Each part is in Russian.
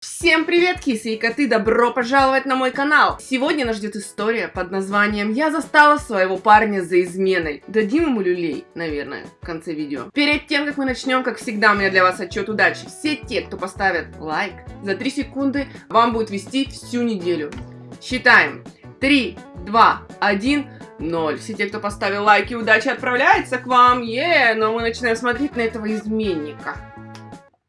Всем привет, кисы и коты! Добро пожаловать на мой канал! Сегодня нас ждет история под названием «Я застала своего парня за изменой». Дадим ему люлей, наверное, в конце видео. Перед тем, как мы начнем, как всегда, у меня для вас отчет удачи. Все те, кто поставят лайк, за 3 секунды вам будет вести всю неделю. Считаем. 3, 2, 1... 0. Все те, кто поставил лайки, удача отправляется к вам. Е, но мы начинаем смотреть на этого изменника.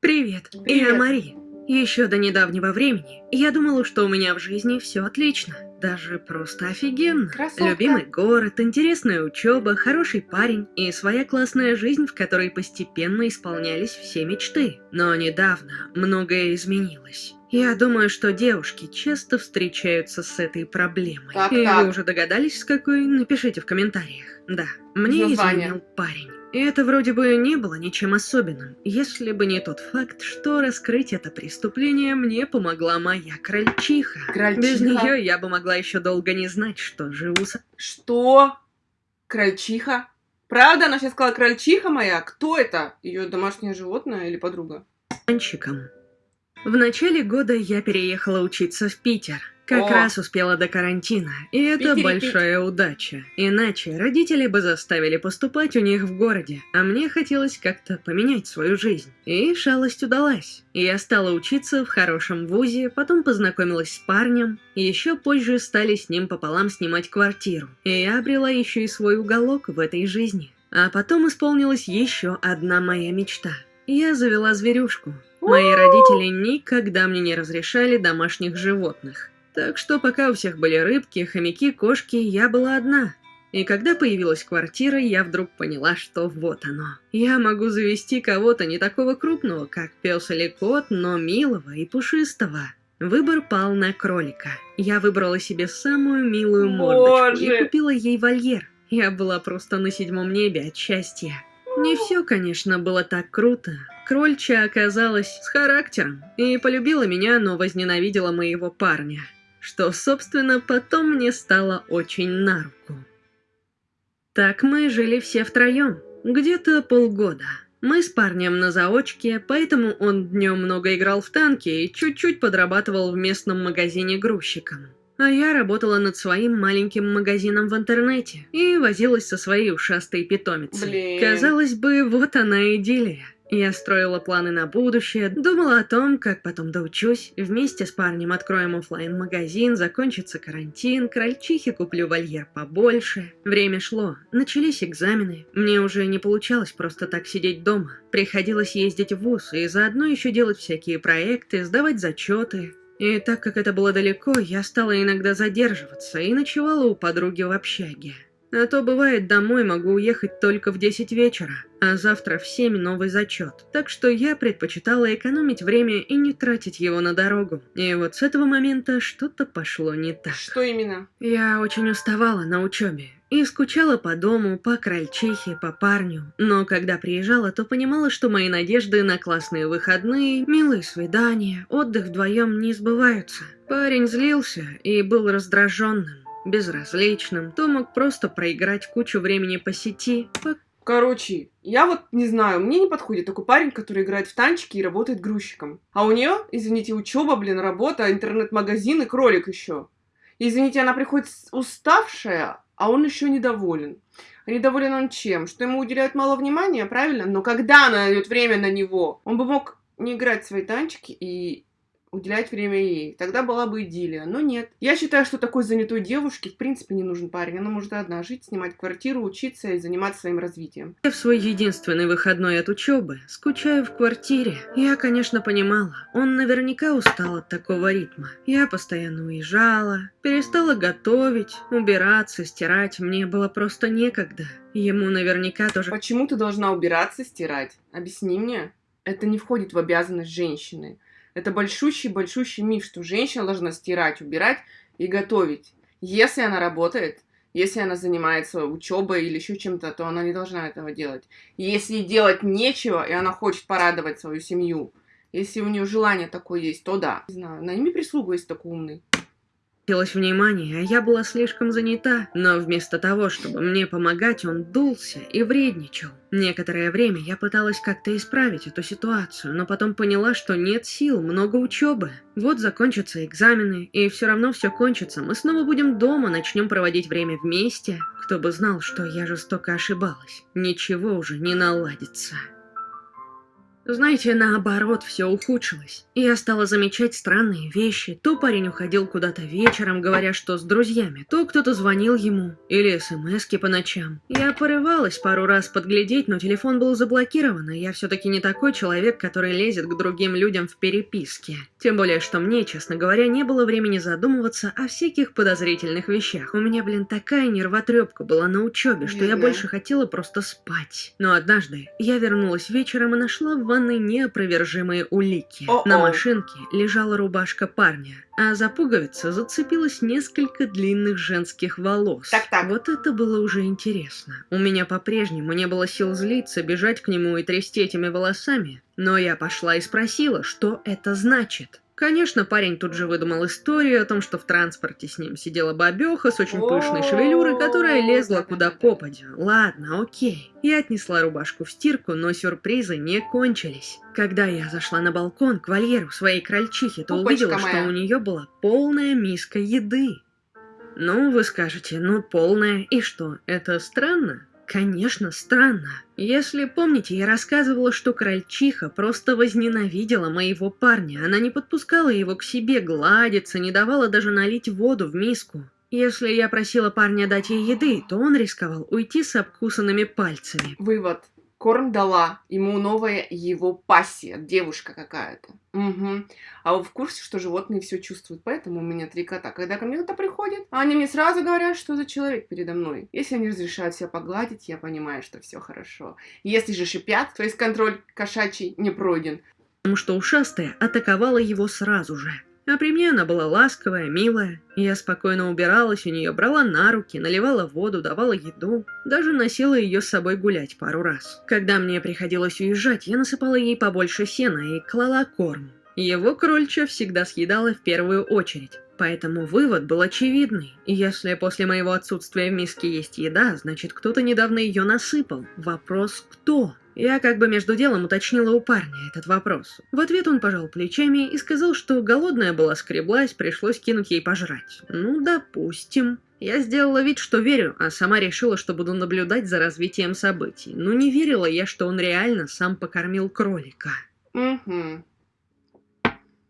Привет, Привет. я Мари. Еще до недавнего времени я думала, что у меня в жизни все отлично. Даже просто офигенно. Красотка. Любимый город, интересная учеба, хороший парень и своя классная жизнь, в которой постепенно исполнялись все мечты. Но недавно многое изменилось. Я думаю, что девушки часто встречаются с этой проблемой. Так, и так. вы уже догадались, с какой? Напишите в комментариях. Да, мне Название. изменил парень. И это вроде бы не было ничем особенным, если бы не тот факт, что раскрыть это преступление мне помогла моя крольчиха. Крольчиха? Без нее я бы могла еще долго не знать, что живу с Что? Крольчиха? Правда, она сейчас сказала крольчиха моя? Кто это? Ее домашнее животное или подруга? мальчиком. В начале года я переехала учиться в Питер. Как О. раз успела до карантина, и это Питере большая удача. Иначе родители бы заставили поступать у них в городе, а мне хотелось как-то поменять свою жизнь. И шалость удалась. Я стала учиться в хорошем вузе, потом познакомилась с парнем, еще позже стали с ним пополам снимать квартиру. И я обрела еще и свой уголок в этой жизни. А потом исполнилась еще одна моя мечта. Я завела зверюшку. Мои родители никогда мне не разрешали домашних животных. Так что пока у всех были рыбки, хомяки, кошки, я была одна. И когда появилась квартира, я вдруг поняла, что вот оно. Я могу завести кого-то не такого крупного, как пес или кот, но милого и пушистого. Выбор пал на кролика. Я выбрала себе самую милую мордочку Боже! и купила ей вольер. Я была просто на седьмом небе от счастья. Не все, конечно, было так круто. Крольчиха оказалась с характером и полюбила меня, но возненавидела моего парня. Что, собственно, потом мне стало очень на руку. Так мы жили все втроем, где-то полгода. Мы с парнем на заочке, поэтому он днем много играл в танки и чуть-чуть подрабатывал в местном магазине грузчиком. А я работала над своим маленьким магазином в интернете и возилась со своей ушастой питомицей. Блин. Казалось бы, вот она идиллия. Я строила планы на будущее, думала о том, как потом доучусь, вместе с парнем откроем оффлайн магазин закончится карантин, крольчихе куплю вольер побольше. Время шло, начались экзамены, мне уже не получалось просто так сидеть дома. Приходилось ездить в ВУЗ и заодно еще делать всякие проекты, сдавать зачеты. И так как это было далеко, я стала иногда задерживаться и ночевала у подруги в общаге. А то бывает домой могу уехать только в 10 вечера, а завтра в 7 новый зачет. Так что я предпочитала экономить время и не тратить его на дорогу. И вот с этого момента что-то пошло не так. Что именно? Я очень уставала на учебе и скучала по дому, по крольчихе, по парню. Но когда приезжала, то понимала, что мои надежды на классные выходные, милые свидания, отдых вдвоем не сбываются. Парень злился и был раздраженным, безразличным, то мог просто проиграть кучу времени по сети, Короче, я вот не знаю, мне не подходит такой парень, который играет в танчики и работает грузчиком. А у нее, извините, учеба, блин, работа, интернет-магазин и кролик еще. Извините, она приходит уставшая, а он еще недоволен. Недоволен он чем? Что ему уделяют мало внимания, правильно? Но когда она найдет время на него, он бы мог не играть в свои танчики и уделять время ей. Тогда была бы идиллия. Но нет. Я считаю, что такой занятой девушке в принципе не нужен парень. Она может одна жить, снимать квартиру, учиться и заниматься своим развитием. в свой единственный выходной от учебы, скучаю в квартире. Я, конечно, понимала, он наверняка устал от такого ритма. Я постоянно уезжала, перестала готовить, убираться, стирать, мне было просто некогда. Ему наверняка тоже Почему ты должна убираться, стирать? Объясни мне. Это не входит в обязанность женщины. Это большущий-большущий миф, что женщина должна стирать, убирать и готовить. Если она работает, если она занимается учебой или еще чем-то, то она не должна этого делать. Если делать нечего, и она хочет порадовать свою семью, если у нее желание такое есть, то да. Не знаю, найми прислугу, если такой умный. Хотелось внимания, а я была слишком занята, но вместо того, чтобы мне помогать, он дулся и вредничал. Некоторое время я пыталась как-то исправить эту ситуацию, но потом поняла, что нет сил, много учебы. Вот закончатся экзамены, и все равно все кончится. Мы снова будем дома, начнем проводить время вместе. Кто бы знал, что я жестоко ошибалась. Ничего уже не наладится. Знаете, наоборот, все ухудшилось. Я стала замечать странные вещи. То парень уходил куда-то вечером, говоря, что с друзьями, то кто-то звонил ему, или смски по ночам. Я порывалась пару раз подглядеть, но телефон был заблокирован, и я все-таки не такой человек, который лезет к другим людям в переписке. Тем более, что мне, честно говоря, не было времени задумываться о всяких подозрительных вещах. У меня, блин, такая нервотрепка была на учебе, что я больше хотела просто спать. Но однажды я вернулась вечером и нашла в ванной неопровержимые улики. О-о. На машинке лежала рубашка парня, а за пуговицу зацепилось несколько длинных женских волос. Так-так. Вот это было уже интересно. У меня по-прежнему не было сил злиться, бежать к нему и трясти этими волосами, но я пошла и спросила, что это значит. Конечно, парень тут же выдумал историю о том, что в транспорте с ним сидела бабеха с очень пышной шевелюрой, которая лезла куда попадя. Ладно, окей. Я отнесла рубашку в стирку, но сюрпризы не кончились. Когда я зашла на балкон к вольеру своей крольчихи, то Пупочка увидела, моя. что у нее была полная миска еды. Ну, вы скажете, ну полная, и что, это странно? Конечно, странно. Если помните, я рассказывала, что крольчиха просто возненавидела моего парня. Она не подпускала его к себе гладиться, не давала даже налить воду в миску. Если я просила парня дать ей еды, то он рисковал уйти с обкусанными пальцами. Вывод. Корм дала ему новая его пассия, девушка какая-то. Угу. А вы в курсе, что животные все чувствуют? Поэтому у меня три кота. Когда ко мне кто-то приходит, они мне сразу говорят, что за человек передо мной. Если они разрешают себя погладить, я понимаю, что все хорошо. Если же шипят, то есть контроль кошачий не пройден. потому что ушастая атаковала его сразу же. А при мне она была ласковая, милая. Я спокойно убиралась у нее, брала на руки, наливала воду, давала еду. Даже носила ее с собой гулять пару раз. Когда мне приходилось уезжать, я насыпала ей побольше сена и клала корм. Его крольча всегда съедала в первую очередь. Поэтому вывод был очевидный. Если после моего отсутствия в миске есть еда, значит кто-то недавно ее насыпал. Вопрос кто? Я как бы между делом уточнила у парня этот вопрос. В ответ он пожал плечами и сказал, что голодная была скреблась, пришлось кинуть ей пожрать. Ну, допустим. Я сделала вид, что верю, а сама решила, что буду наблюдать за развитием событий. Но не верила я, что он реально сам покормил кролика. Угу.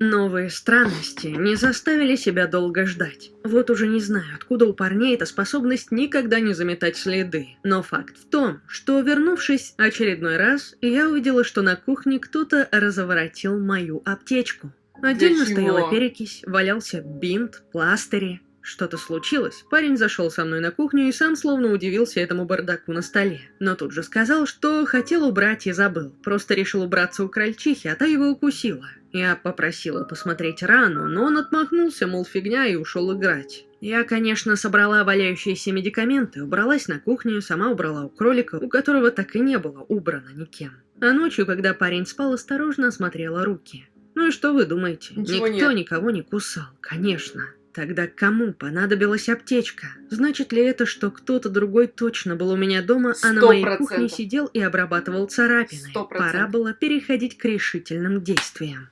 Новые странности не заставили себя долго ждать. Вот уже не знаю, откуда у парней эта способность никогда не заметать следы. Но факт в том, что, вернувшись очередной раз, я увидела, что на кухне кто-то разворотил мою аптечку. Отдельно стояла перекись, валялся бинт, пластыри. Что-то случилось. Парень зашел со мной на кухню и сам словно удивился этому бардаку на столе. Но тут же сказал, что хотел убрать и забыл. Просто решил убраться у крольчихи, а та его укусила. Я попросила посмотреть рану, но он отмахнулся, мол, фигня, и ушел играть. Я, конечно, собрала валяющиеся медикаменты, убралась на кухню, сама убрала у кролика, у которого так и не было убрано никем. А ночью, когда парень спал, осторожно осмотрела руки. Ну и что вы думаете? Ничего Никто нет. никого не кусал, конечно. Тогда кому понадобилась аптечка? Значит ли это, что кто-то другой точно был у меня дома, а на моей кухне сидел и обрабатывал царапины? Сто Пора процентов. было переходить к решительным действиям.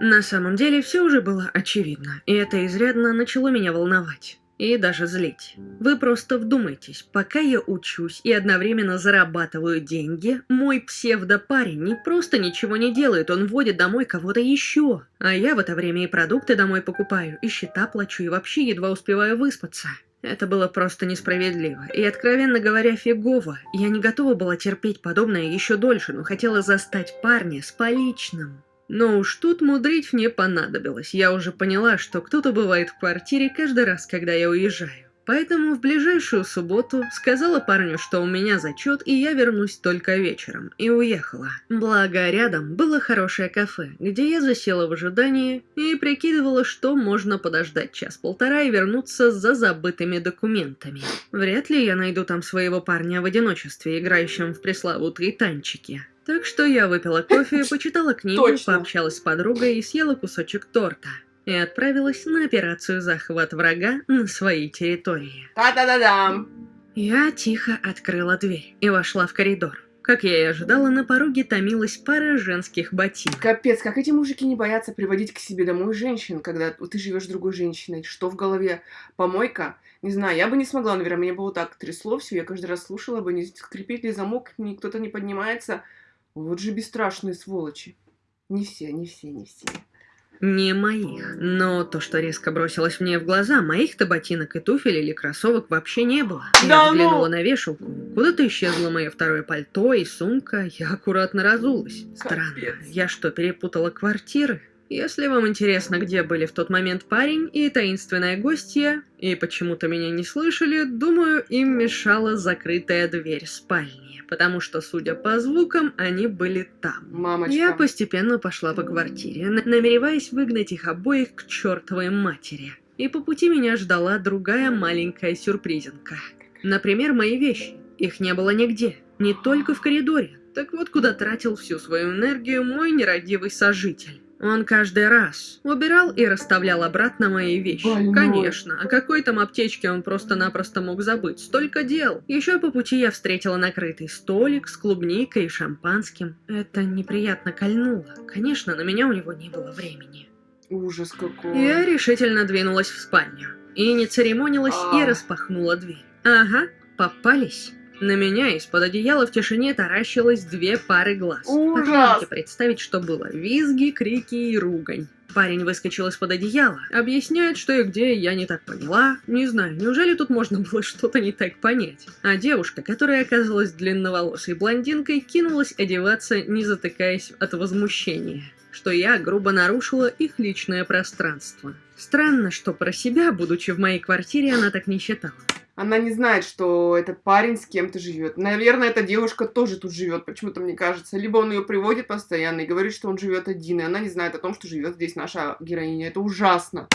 На самом деле все уже было очевидно, и это изрядно начало меня волновать. И даже злить. Вы просто вдумайтесь, пока я учусь и одновременно зарабатываю деньги, мой псевдопарень не просто ничего не делает, он водит домой кого-то еще. А я в это время и продукты домой покупаю, и счета плачу, и вообще едва успеваю выспаться. Это было просто несправедливо. И, откровенно говоря, фигово. Я не готова была терпеть подобное еще дольше, но хотела застать парня с поличным. Но уж тут мудрить мне понадобилось. Я уже поняла, что кто-то бывает в квартире каждый раз, когда я уезжаю. Поэтому в ближайшую субботу сказала парню, что у меня зачет, и я вернусь только вечером, и уехала. Благо, рядом было хорошее кафе, где я засела в ожидании и прикидывала, что можно подождать час-полтора и вернуться за забытыми документами. Вряд ли я найду там своего парня в одиночестве, играющим в пресловутые танчики. Так что я выпила кофе, почитала книгу, Точно. пообщалась с подругой и съела кусочек торта. И отправилась на операцию захват врага на своей территории. Та-да-да-дам! Я тихо открыла дверь и вошла в коридор. Как я и ожидала, на пороге томилась пара женских ботинок. Капец, как эти мужики не боятся приводить к себе домой женщин, когда ты живешь с другой женщиной. Что в голове? Помойка? Не знаю, я бы не смогла, наверное, меня бы вот так трясло все, я каждый раз слушала бы, не скрипит ли замок, ни кто-то не поднимается. Вот же бесстрашные сволочи. Не все, не все, не все. Не моих. Но то, что резко бросилось мне в глаза, моих-то ботинок и туфель или кроссовок вообще не было. Я взглянула ну! на вешалку. Куда-то исчезло мое второе пальто и сумка. Я аккуратно разулась. Странно. Я что, перепутала квартиры? Если вам интересно, где были в тот момент парень и таинственная гостья, и почему-то меня не слышали, думаю, им мешала закрытая дверь спальни, потому что, судя по звукам, они были там. Мамочка. Я постепенно пошла по квартире, на- намереваясь выгнать их обоих к чертовой матери. И по пути меня ждала другая маленькая сюрпризинка. Например, мои вещи. Их не было нигде, не только в коридоре. Так вот, куда тратил всю свою энергию мой нерадивый сожитель. Он каждый раз убирал и расставлял обратно мои вещи. Больной. Конечно, о какой там аптечке он просто-напросто мог забыть. Столько дел. Еще по пути я встретила накрытый столик с клубникой и шампанским. Это неприятно кольнуло. Конечно, на меня у него не было времени. Ужас какой. Я решительно двинулась в спальню. И не церемонилась, и А. распахнула дверь. Ага, попались. На меня из-под одеяла в тишине таращилось две пары глаз. Ужас! Попробуйте представить, что было. Визги, крики и ругань. Парень выскочил из-под одеяла, объясняет, что и где, я не так поняла. Не знаю, неужели тут можно было что-то не так понять? А девушка, которая оказалась длинноволосой блондинкой, кинулась одеваться, не затыкаясь от возмущения что я грубо нарушила их личное пространство. Странно, что про себя, будучи в моей квартире, она так не считала. Она не знает, что этот парень с кем-то живет. Наверное, эта девушка тоже тут живет, почему-то мне кажется. Либо он ее приводит постоянно и говорит, что он живет один, и она не знает о том, что живет здесь наша героиня. Это ужасно.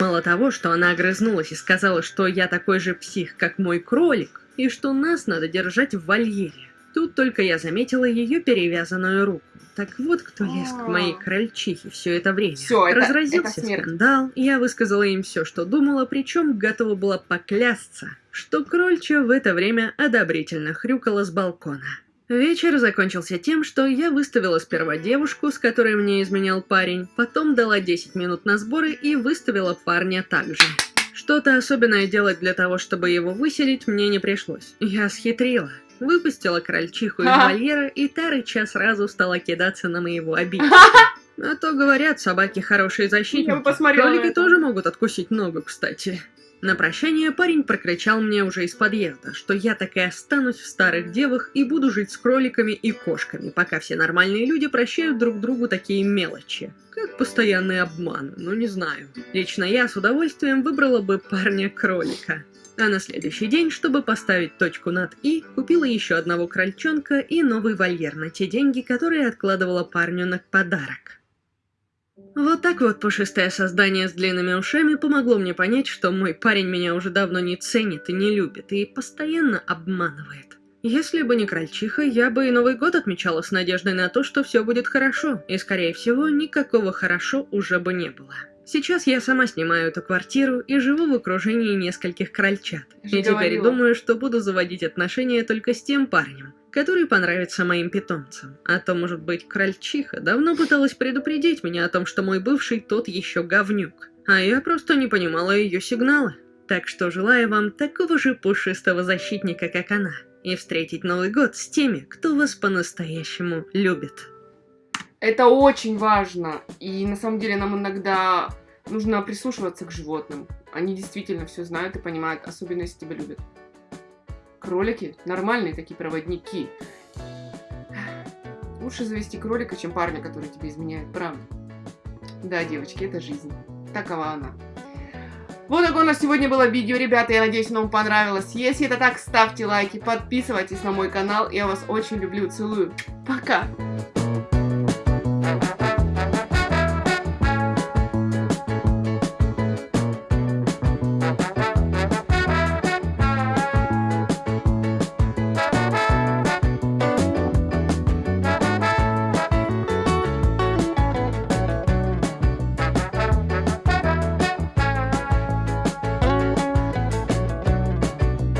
Мало того, что она огрызнулась и сказала, что я такой же псих, как мой кролик, и что нас надо держать в вольере. Тут только я заметила ее перевязанную руку. Так вот, кто лез к моей А. крольчихе все это время. Всё, это- Разразился это смерть. скандал, я высказала им все, что думала, причем готова была поклясться, что крольча в это время одобрительно хрюкала с балкона. Вечер закончился тем, что я выставила сперва девушку, с которой мне изменял парень, потом дала 10 минут на сборы и выставила парня также. Что-то особенное делать для того, чтобы его выселить, мне не пришлось. Я схитрила. Выпустила крольчиху из вольера, и та рыча сразу стала кидаться на моего обидчика. А то говорят, собаки хорошие защитники. Я бы посмотрела Кролики тоже могут откусить ногу, кстати. На прощание парень прокричал мне уже из подъезда, что я так и останусь в старых девах и буду жить с кроликами и кошками, пока все нормальные люди прощают друг другу такие мелочи. Как постоянный обман, ну не знаю. Лично я с удовольствием выбрала бы парня-кролика. А на следующий день, чтобы поставить точку над «и», купила еще одного крольчонка и новый вольер на те деньги, которые откладывала парню на подарок. Вот так вот пушистое создание с длинными ушами помогло мне понять, что мой парень меня уже давно не ценит и не любит, и постоянно обманывает. Если бы не крольчиха, я бы и Новый год отмечала с надеждой на то, что все будет хорошо, и, скорее всего, никакого хорошо уже бы не было. Сейчас я сама снимаю эту квартиру и живу в окружении нескольких крольчат. И теперь думаю, что буду заводить отношения только с тем парнем, который понравится моим питомцам. А то, может быть, крольчиха давно пыталась предупредить меня о том, что мой бывший тот еще говнюк. А я просто не понимала ее сигнала. Так что желаю вам такого же пушистого защитника, как она, и встретить Новый год с теми, кто вас по-настоящему любит. Это очень важно. И на самом деле нам иногда нужно прислушиваться к животным. Они действительно все знают и понимают, особенно если тебя любят. Кролики нормальные такие проводники. Лучше завести кролика, чем парня, который тебе изменяет, правда? Да, девочки, это жизнь. Такова она. Вот такое у нас сегодня было видео, ребята. Я надеюсь, оно вам понравилось. Если это так, ставьте лайки, подписывайтесь на мой канал. Я вас очень люблю, целую. Пока!